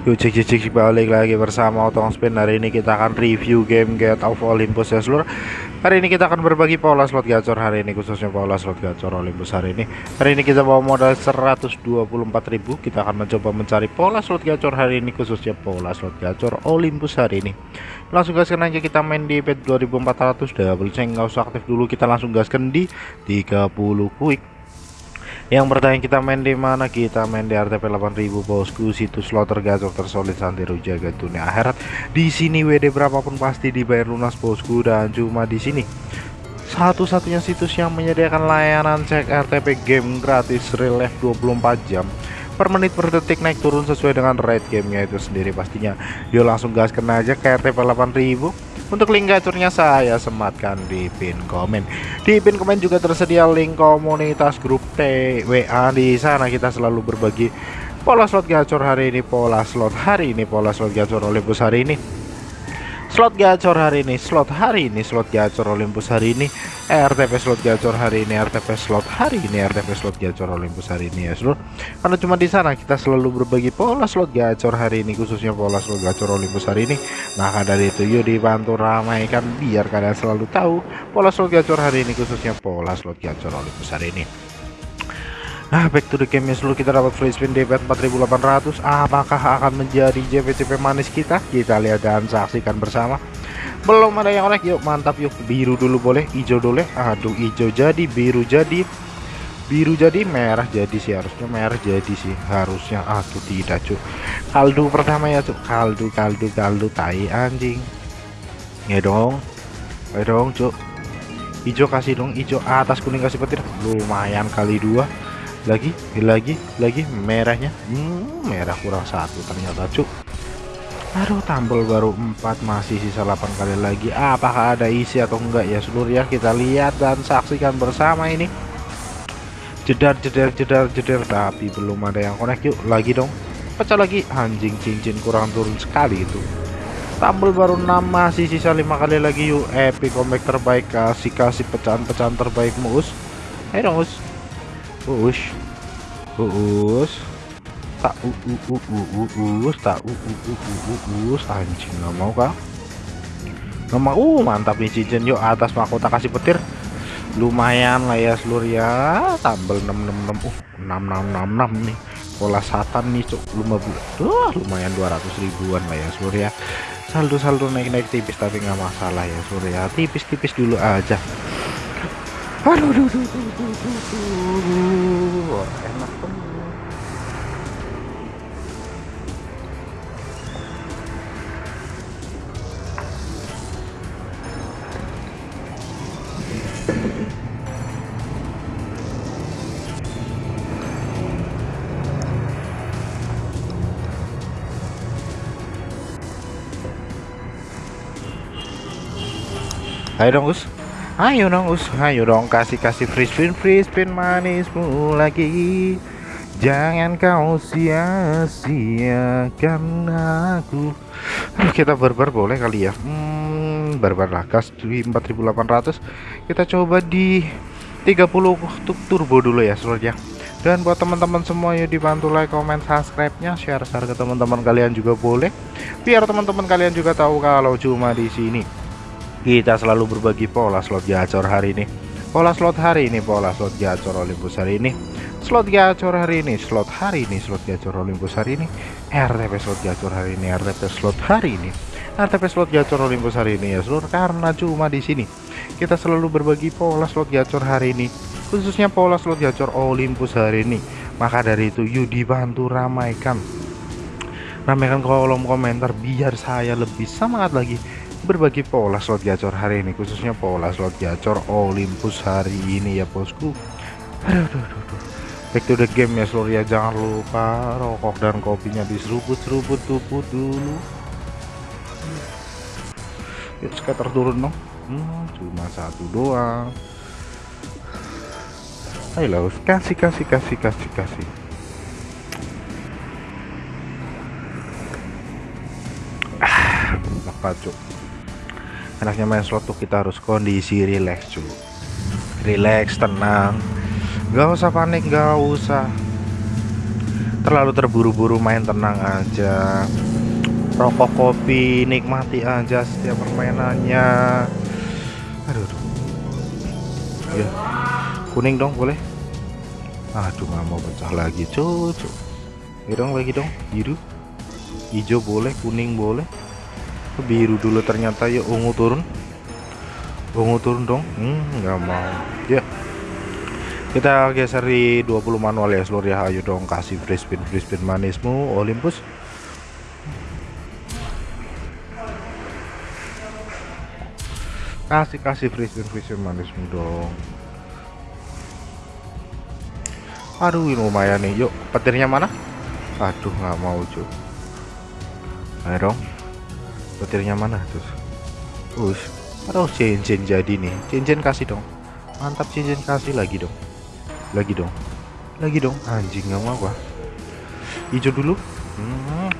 Yuk cek cek cek balik lagi bersama Otong Spin. Hari ini kita akan review game Get of Olympus. Ya seluruh. Hari ini kita akan berbagi pola slot gacor. Hari ini khususnya pola slot gacor Olympus hari ini. Hari ini kita bawa modal 124.000 Kita akan mencoba mencari pola slot gacor hari ini khususnya pola slot gacor Olympus hari ini. Langsung gaskan aja kita main di bet 2400 double ceng nggak usah aktif dulu. Kita langsung gaskan di 30 quick yang bertanya kita main di mana? Kita main di RTP 8000 bosku, situs slot tergacor tersolid santero jaga dunia akhirat. Di sini WD berapapun pasti dibayar lunas bosku. Dan cuma di sini. Satu-satunya situs yang menyediakan layanan cek RTP game gratis real life 24 jam. Per menit per detik naik turun sesuai dengan rate gamenya itu sendiri pastinya. Yuk langsung gas kena aja ke RTP 8000 untuk link gacurnya saya sematkan di pin komen. Di pin komen juga tersedia link komunitas grup TWA. Di sana kita selalu berbagi pola slot gacor hari ini, pola slot hari ini, pola slot gacor Olympus hari ini slot gacor hari ini slot hari ini slot gacor Olympus hari ini RTP slot gacor hari ini RTP slot hari ini RTP slot gacor Olympus hari ini ya seluruh karena cuma di sana kita selalu berbagi pola slot gacor hari ini khususnya pola slot gacor Olympus hari ini. Maka dari itu yuk dibantu ramaikan biar kalian selalu tahu pola slot gacor hari ini khususnya pola slot gacor Olympus hari ini. Nah back to the game ya seluruh kita dapat free spin DP 4800 Apakah akan menjadi JPCP manis kita? Kita lihat dan saksikan bersama Belum ada yang onek yuk mantap yuk. Biru dulu boleh hijau dulu. Aduh hijau jadi biru jadi. Biru jadi merah jadi sih harusnya merah jadi sih. Harusnya Aduh tidak cuk. Kaldu pertama ya cuk. Kaldu kaldu kaldu tai anjing. Ya dong. Ya dong cuk. Hijau kasih dong hijau. Atas kuning kasih petir. Lumayan kali dua. Lagi lagi lagi merahnya. Hmm, merah kurang satu ternyata cuk aduh tampil baru 4 masih sisa 8 kali lagi. Apakah ada isi atau enggak? Ya seluruh ya kita lihat dan saksikan bersama ini. Jedar jedar jedar jedar tapi belum ada yang connect. Yuk lagi dong. Pecah lagi. Anjing cincin kurang turun sekali itu. Tampil baru 6 masih sisa lima kali lagi. Yuk epic comeback terbaik. Kasih kasih pecahan-pecahan terbaik mus ayo dong mus Uus. Uus. Tak u u u u u us tak u u u u u us anjing nggak mau kah? Nggak mau. Uh, mantap nih cincin yuk atas mahkota kasih petir. Lumayan lah ya seluruh ya. Tambel 666 uh 6666 nih. Pola satan nih lumah Tuh, lumayan 200 ribuan lah ya seluruh ya. Saldo-saldo naik-naik tipis tapi nggak masalah ya seluruh ya. Tipis-tipis dulu aja. Aduh, aduh, aduh, aduh, aduh, enak banget. Ayo dong Gus Ayo dong us, ayo dong kasih kasih free spin free spin manismu lagi. Jangan kau sia-siakan aku. Aduh, kita barbar boleh kali ya. Hmm, barbar lah di 4800. Kita coba di 30 untuk turbo dulu ya seluruhnya. Dan buat teman-teman semua yuk dibantu like, comment, subscribe-nya, share-share ke teman-teman kalian juga boleh. Biar teman-teman kalian juga tahu kalau cuma di sini kita selalu berbagi pola slot gacor hari ini. Pola slot hari ini pola slot gacor Olympus hari ini. Slot gacor hari ini slot hari ini slot gacor Olympus hari ini. RTP slot gacor hari ini RTP slot hari ini. RTP slot gacor Olympus hari ini ya seluruh karena cuma di sini. Kita selalu berbagi pola slot gacor hari ini khususnya pola slot gacor Olympus hari ini. Maka dari itu yuk dibantu ramaikan. Ramaikan kolom komentar biar saya lebih semangat lagi berbagi pola slot gacor hari ini khususnya pola slot gacor Olympus hari ini ya bosku. Aduh, aduh, aduh, aduh. back to the game ya seluruh ya jangan lupa rokok dan kopinya diseruput-seruput tuput dulu. Yuk scatter turun dong. Hmm, cuma satu doang. Ayo kasih kasih kasih kasih kasih. Ah enaknya main slot tuh kita harus kondisi relax cuy relax tenang. Nggak usah panik nggak usah. Terlalu terburu-buru main tenang aja. Rokok kopi nikmati aja setiap permainannya. Aduh, aduh. ya kuning dong boleh? Aduh nggak mau pecah lagi cucu ya dong lagi dong. Biru. Hijau boleh kuning boleh biru dulu ternyata ya ungu turun. Ungu turun dong. Hmm, nggak mau. Ya. Kita geser di 20 manual ya seluruh ya. Ayo dong kasih free spin free spin manismu Olympus. Kasih kasih free spin free spin manismu dong. Aduh ini lumayan nih. Yuk petirnya mana? Aduh nggak mau cuy ayo dong petirnya mana terus us aduh cincin jadi nih. Cincin kasih dong. Mantap cincin kasih. Lagi dong. Lagi dong. Lagi dong. Anjing nggak mau gua. Hijau dulu. Hmm.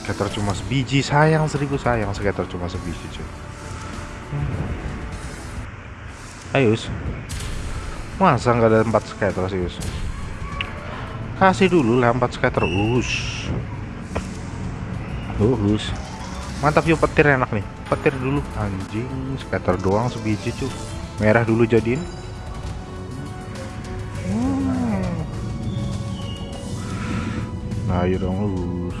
skater cuma sebiji. Sayang seribu sayang. Skater cuma sebiji cuy. Hmm. ayo masa nggak ada empat skater sih us? Kasih dulu lah empat skater us. Us mantap yuk petir enak nih. Petir dulu. Anjing skater doang sebiji cuy merah dulu jadiin. Ayo dong lurus.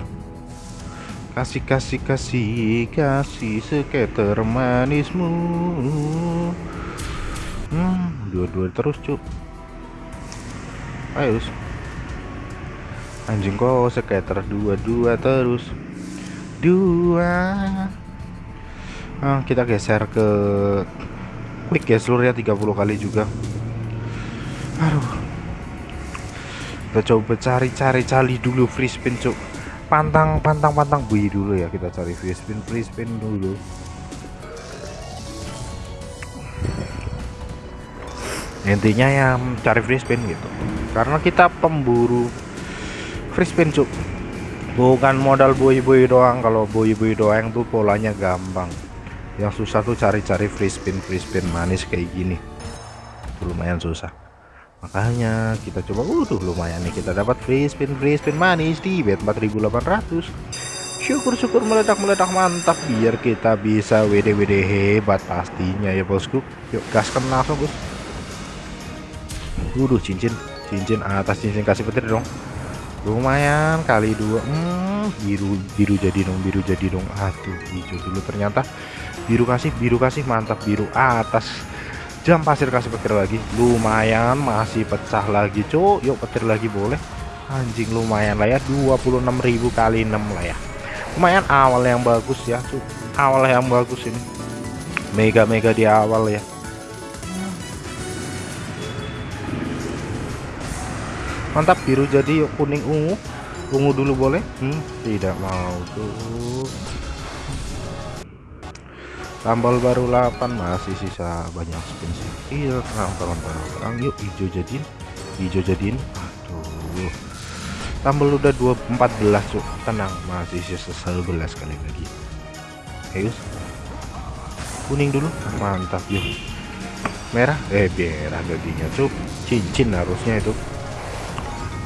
Kasih kasih kasih kasih skater manismu. Hmm dua-dua terus cuk ayo anjing kok skater dua-dua terus dua. Nah, kita geser ke quick ya seluruhnya 30 kali juga. Aduh. Kita coba cari-cari cari dulu free spin cuk. Pantang pantang pantang bui dulu ya kita cari free spin free spin dulu. Intinya ya cari free spin gitu. Karena kita pemburu free spin cuk bukan modal bui-bui doang kalau bui-bui doang tuh polanya gampang. Yang susah tuh cari-cari free spin free spin manis kayak gini. Itu lumayan susah. Makanya kita coba udah lumayan nih. Kita dapat free spin free spin manis di bet 4800 syukur-syukur meledak-meledak mantap biar kita bisa WD-WD hebat pastinya ya bosku. Yuk gaskan langsung bos udah cincin. Cincin atas cincin kasih petir dong lumayan kali dua hmm, biru biru jadi dong biru jadi dong aduh hijau dulu ternyata. Biru kasih biru kasih mantap biru atas. Jam pasir kasih petir lagi. Lumayan masih pecah lagi cuk. Yuk petir lagi boleh. Anjing lumayan lah ya. 26.000 kali 6 lah ya. Lumayan awal yang bagus ya cuk. Awal yang bagus ini. Mega-mega di awal ya mantap biru jadi yuk kuning ungu. Ungu dulu boleh. Hmm, tidak mau tuh. Tambal baru 8 masih sisa banyak spin sih. Iya terang terang terang terang yuk hijau jadiin. Hijau jadiin. Aduh. Tambal udah 2 14 cuk. Tenang masih sisa 11 kali lagi. Ayo kuning dulu. Mantap yuk. Merah? Eh merah gaginya cuk. Cincin harusnya itu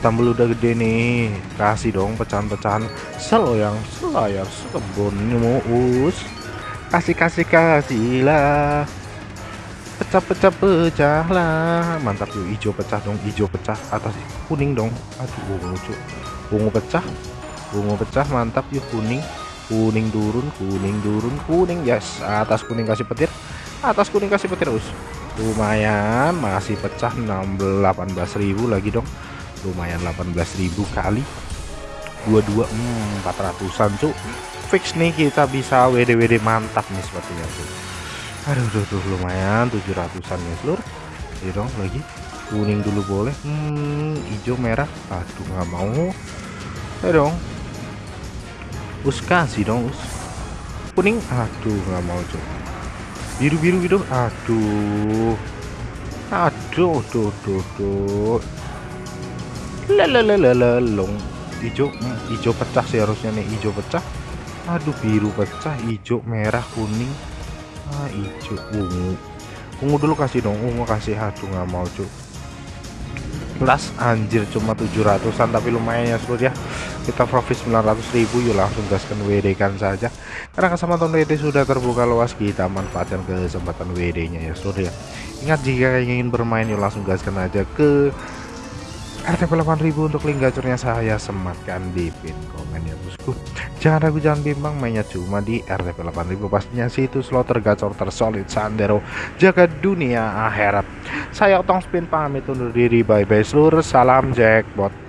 tambal udah gede nih. Kasih dong pecahan-pecahan. Seloyang selayar sekebun us kasih kasih kasih lah pecah-pecah pecah lah mantap yuk. Hijau pecah dong hijau pecah. Atas kuning dong. Aduh ungu cuy ungu pecah. Ungu pecah mantap yuk kuning. Kuning turun kuning turun kuning. Yes atas kuning kasih petir. Atas kuning kasih petir us. Lumayan masih pecah. 16 18.000 lagi dong lumayan 18.000 kali. 22 hmm, 400an cuk. Fix nih kita bisa WD-WD mantap nih sepertinya tuh aduh tuh, tuh lumayan 700an ya seluruh ya dong lagi. Kuning dulu boleh. Hmm, hijau merah. Aduh nggak mau. Ya dong. Us kasih dong us. Kuning? Aduh nggak mau coba biru biru biru aduh. Aduh tuh tuh tuh lalalala hijau hijau pecah sih harusnya nih hijau pecah. Aduh biru pecah hijau merah kuning. Ah hijau ungu. Ungu dulu kasih dong ungu kasih. Aduh nggak mau cuk. Las anjir cuma 700an tapi lumayan ya seluruh ya. Kita profit 900.000 yuk langsung gaskan WD kan saja. Karena kesempatan WD sudah terbuka luas kita manfaatkan kesempatan WD nya ya seluruh ya. Ingat jika ingin bermain yuk langsung gaskan aja ke RTP 8000 untuk link gacornya saya sematkan di pin komen ya bosku. Jangan ragu jangan bimbang mainnya cuma di RTP 8000 pastinya situ slot tergacor tersolid sandero jaga dunia akhirat. Saya otong spin pamit undur diri bye bye seluruh salam jackpot